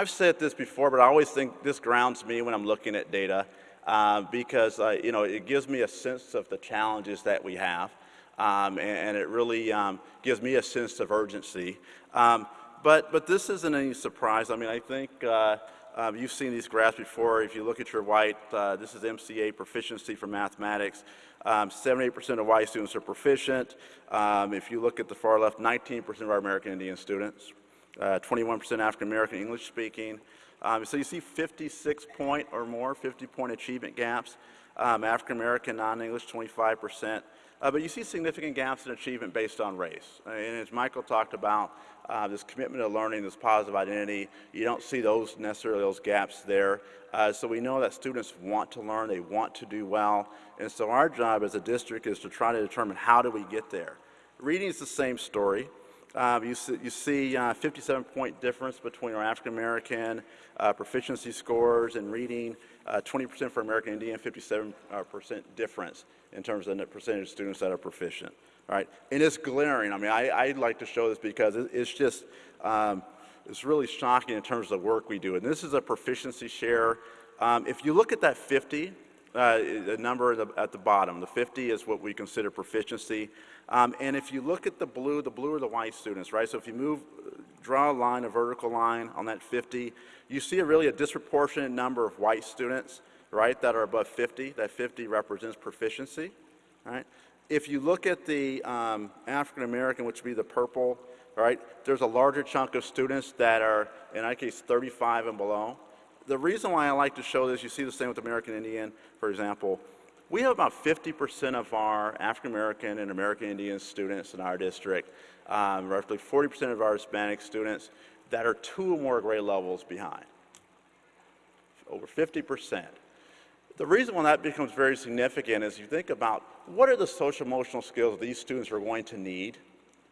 I've said this before, but I always think this grounds me when I'm looking at data uh, because, uh, you know, it gives me a sense of the challenges that we have. Um, and, and, it really um, gives me a sense of urgency. Um, but, but this isn't any surprise. I mean, I think uh, um, you've seen these graphs before. If you look at your white, uh, this is MCA proficiency for mathematics. 78% um, of white students are proficient. Um, if you look at the far left, 19% of our American Indian students, 21% uh, African American English speaking. Um, so you see 56 point or more, 50 point achievement gaps. Um, African American non-English, 25%. Uh, but you see significant gaps in achievement based on race. And as Michael talked about, uh, this commitment to learning, this positive identity, you don't see those necessarily those gaps there. Uh, so we know that students want to learn, they want to do well, and so our job as a district is to try to determine how do we get there. Reading is the same story. Um, you see, you see uh, 57 point difference between our African American uh, proficiency scores in reading, 20% uh, for American Indian, 57% uh, difference in terms of the percentage of students that are proficient. All right, and it's glaring. I mean, I, I like to show this because it, it's just, um, it's really shocking in terms of the work we do. And this is a proficiency share. Um, if you look at that 50, uh, the number at the, at the, bottom, the 50 is what we consider proficiency. Um, and if you look at the blue, the blue are the white students, right? So if you move, draw a line, a vertical line on that 50, you see a really a disproportionate number of white students, right, that are above 50. That 50 represents proficiency, right? If you look at the um, African American, which would be the purple, right, there's a larger chunk of students that are, in our case, 35 and below. The reason why I like to show this, you see the same with American Indian, for example, we have about 50% of our African American and American Indian students in our district, um, roughly 40% of our Hispanic students that are two or more grade levels behind. Over 50%. The reason why that becomes very significant is you think about what are the social emotional skills these students are going to need,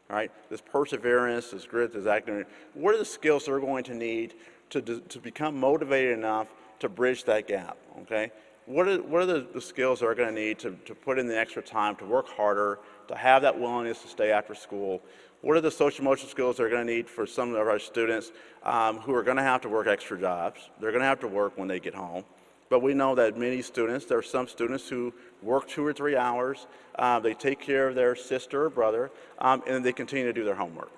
right? This perseverance, this grit, this academic, what are the skills they're going to need to, to become motivated enough to bridge that gap, okay? what are, what are the, the skills they're going to need to, to put in the extra time, to work harder, to have that willingness to stay after school? What are the social emotional skills they're going to need for some of our students um, who are going to have to work extra jobs? They're going to have to work when they get home. But we know that many students, there are some students who work two or three hours, uh, they take care of their sister or brother, um, and they continue to do their homework.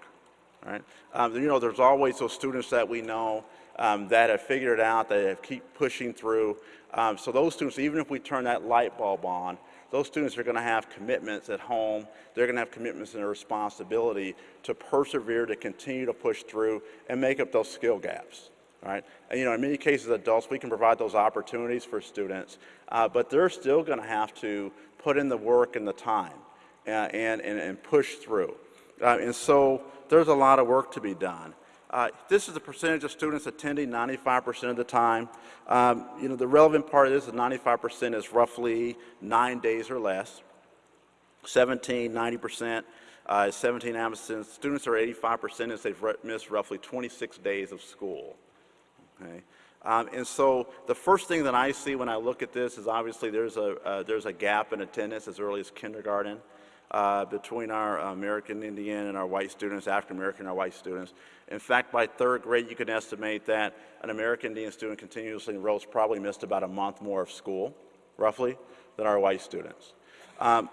Right? Um, you know, there's always those students that we know um, that have figured it out, that have keep pushing through. Um, so those students, even if we turn that light bulb on, those students are going to have commitments at home. They're going to have commitments and a responsibility to persevere, to continue to push through and make up those skill gaps. Right? And, you know, in many cases, adults, we can provide those opportunities for students, uh, but they're still going to have to put in the work and the time uh, and, and, and, push through. Uh, and so there's a lot of work to be done. Uh, this is the percentage of students attending 95% of the time. Um, you know, the relevant part of this is 95% is roughly nine days or less. 17, 90%, uh, 17 absences. Students are 85% as they've missed roughly 26 days of school. Okay. Um, and so the first thing that I see when I look at this is obviously there's a, uh, there's a gap in attendance as early as kindergarten uh, between our American Indian and our white students, African American and our white students. In fact, by third grade, you can estimate that an American Indian student continuously enrolls probably missed about a month more of school, roughly, than our white students. Um,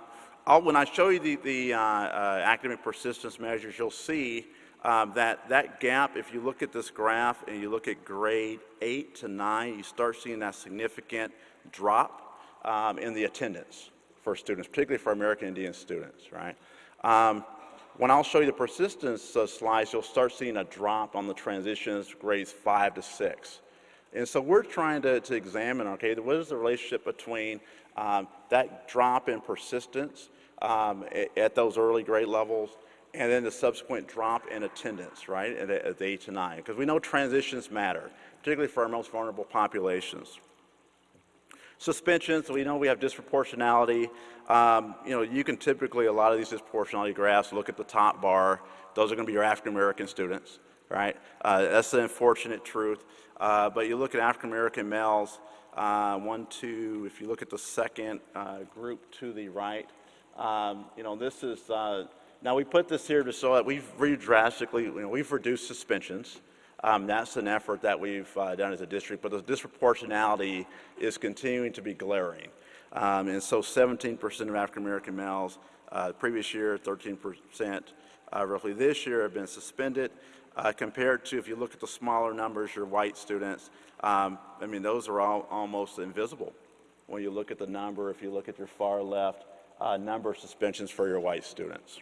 when I show you the, the uh, uh, academic persistence measures, you'll see um, that that gap, if you look at this graph and you look at grade 8 to 9, you start seeing that significant drop um, in the attendance for students, particularly for American Indian students, right? Um, when I'll show you the persistence uh, slides, you'll start seeing a drop on the transitions grades five to six. And so we're trying to, to examine, okay, what is the relationship between um, that drop in persistence um, at, those early grade levels and then the subsequent drop in attendance, right, at, at eight to nine? Because we know transitions matter, particularly for our most vulnerable populations. Suspensions, we know we have disproportionality. Um, you know, you can typically, a lot of these disproportionality graphs, look at the top bar. Those are going to be your African American students, right? Uh, that's the unfortunate truth. Uh, but you look at African American males, uh, one, two, if you look at the second uh, group to the right, um, you know, this is, uh, now we put this here to show that we've drastically, you know, we've reduced suspensions. Um, that's an effort that we've uh, done as a district, but the disproportionality is continuing to be glaring. Um, and so 17% of African American males uh, previous year, 13% uh, roughly this year have been suspended. Uh, compared to if you look at the smaller numbers, your white students, um, I mean, those are all almost invisible. When you look at the number, if you look at your far left, uh, number of suspensions for your white students.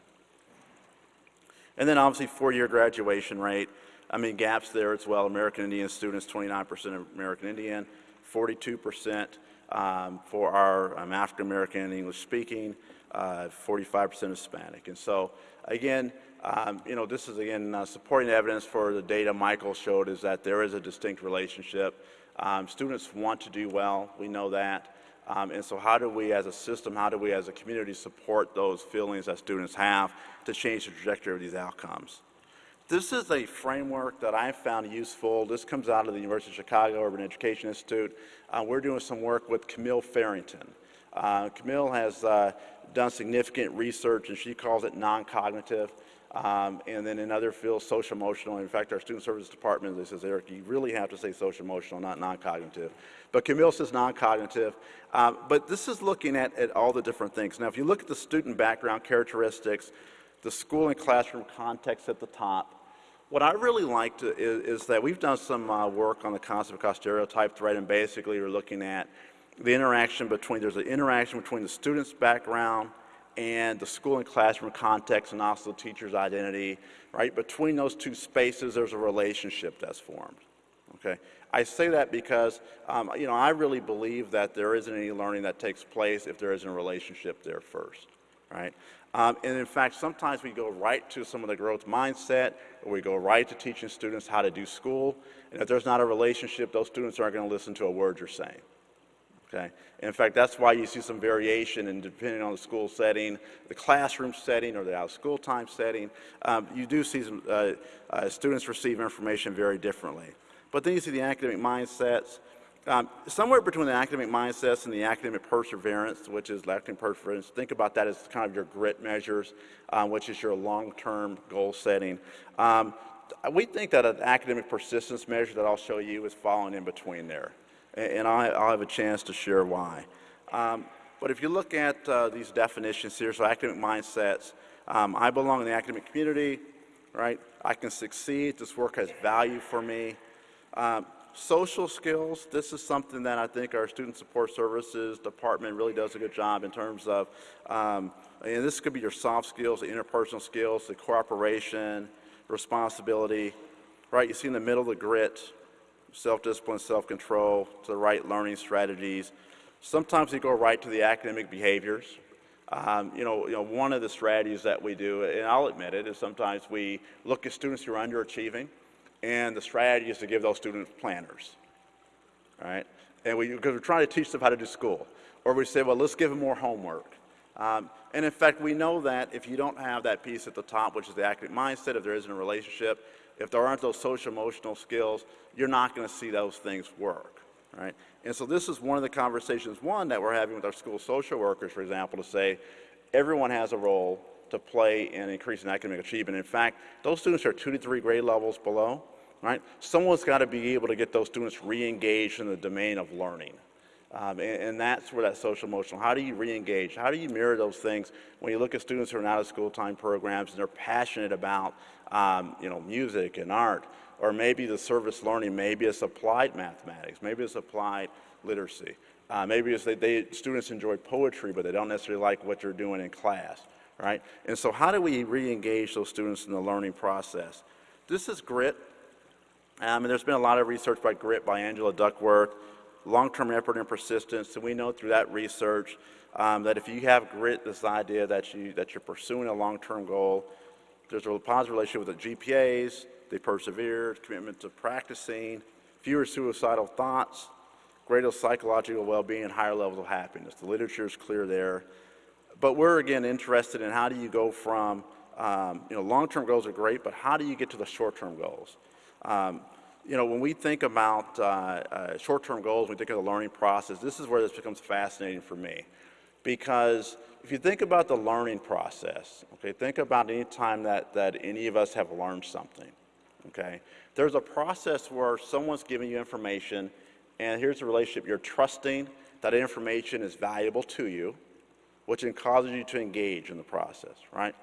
And then obviously four-year graduation rate. I mean, gaps there as well. American Indian students, 29% American Indian, 42% um, for our um, African American and English speaking, 45% uh, Hispanic. And so again, um, you know, this is again uh, supporting evidence for the data Michael showed is that there is a distinct relationship. Um, students want to do well, we know that. Um, and so how do we as a system, how do we as a community support those feelings that students have to change the trajectory of these outcomes? This is a framework that I found useful. This comes out of the University of Chicago Urban Education Institute. Uh, we're doing some work with Camille Farrington. Uh, Camille has uh, done significant research and she calls it non-cognitive. Um, and then in other fields, social emotional. In fact, our student services department, they says, Eric, you really have to say social emotional, not non-cognitive. But Camille says non-cognitive. Um, but this is looking at, at all the different things. Now, if you look at the student background characteristics, the school and classroom context at the top, what I really liked is, is that we've done some uh, work on the concept of stereotype threat, And basically, we're looking at the interaction between, there's an interaction between the student's background and the school and classroom context and also the teacher's identity, right? Between those two spaces, there's a relationship that's formed, okay? I say that because, um, you know, I really believe that there isn't any learning that takes place if there isn't a relationship there first, right? Um, and in fact, sometimes we go right to some of the growth mindset, or we go right to teaching students how to do school, and if there's not a relationship, those students aren't going to listen to a word you're saying. Okay? in fact, that's why you see some variation and depending on the school setting, the classroom setting, or the out of school time setting. Um, you do see some, uh, uh, students receive information very differently. But then you see the academic mindsets. Um, somewhere between the academic mindsets and the academic perseverance, which is academic perseverance, think about that as kind of your grit measures, um, which is your long-term goal setting. Um, we think that an academic persistence measure that I'll show you is falling in between there and I, will have a chance to share why. Um, but if you look at uh, these definitions here, so academic mindsets, um, I belong in the academic community, right? I can succeed. This work has value for me. Um, social skills, this is something that I think our Student Support Services Department really does a good job in terms of, um, and this could be your soft skills, the interpersonal skills, the cooperation, responsibility, right? You see in the middle the grit, self-discipline, self-control, to the right learning strategies. Sometimes we go right to the academic behaviors. Um, you, know, you know, one of the strategies that we do, and I'll admit it, is sometimes we look at students who are underachieving, and the strategy is to give those students planners, right? And we, because we're trying to teach them how to do school. Or we say, well, let's give them more homework. Um, and in fact, we know that if you don't have that piece at the top, which is the academic mindset, if there isn't a relationship, if there aren't those social emotional skills, you're not going to see those things work, right? And so this is one of the conversations, one, that we're having with our school social workers, for example, to say everyone has a role to play in increasing academic achievement. In fact, those students are two to three grade levels below, right? Someone's got to be able to get those students re-engaged in the domain of learning. Um, and, and, that's where that social emotional, how do you re-engage? How do you mirror those things when you look at students who are out of school time programs and they're passionate about, um, you know, music and art, or maybe the service learning, maybe it's applied mathematics, maybe it's applied literacy. Uh, maybe it's they, they, students enjoy poetry, but they don't necessarily like what you're doing in class, right? And so how do we re-engage those students in the learning process? This is GRIT, um, and there's been a lot of research by GRIT by Angela Duckworth, long-term effort and persistence. And we know through that research um, that if you have grit, this idea that, you, that you're pursuing a long-term goal, there's a positive relationship with the GPAs, they persevere, commitment to practicing, fewer suicidal thoughts, greater psychological well-being, and higher levels of happiness. The literature is clear there. But we're, again, interested in how do you go from, um, you know, long-term goals are great, but how do you get to the short-term goals? Um, you know, when we think about uh, uh, short-term goals, we think of the learning process, this is where this becomes fascinating for me. Because if you think about the learning process, okay, think about any time that, that any of us have learned something, okay? There's a process where someone's giving you information, and here's the relationship. You're trusting that information is valuable to you, which then causes you to engage in the process, right?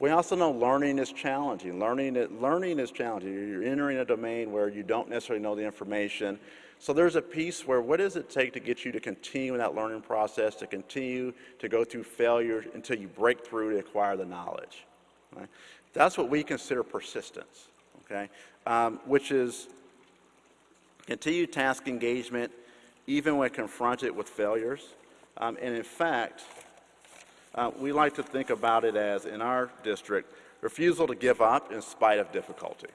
We also know learning is challenging. Learning, learning is challenging. You're entering a domain where you don't necessarily know the information. So there's a piece where what does it take to get you to continue in that learning process, to continue to go through failure until you break through to acquire the knowledge. Right? That's what we consider persistence, okay? Um, which is continued task engagement even when confronted with failures. Um, and in fact, uh, we like to think about it as, in our district, refusal to give up in spite of difficulty.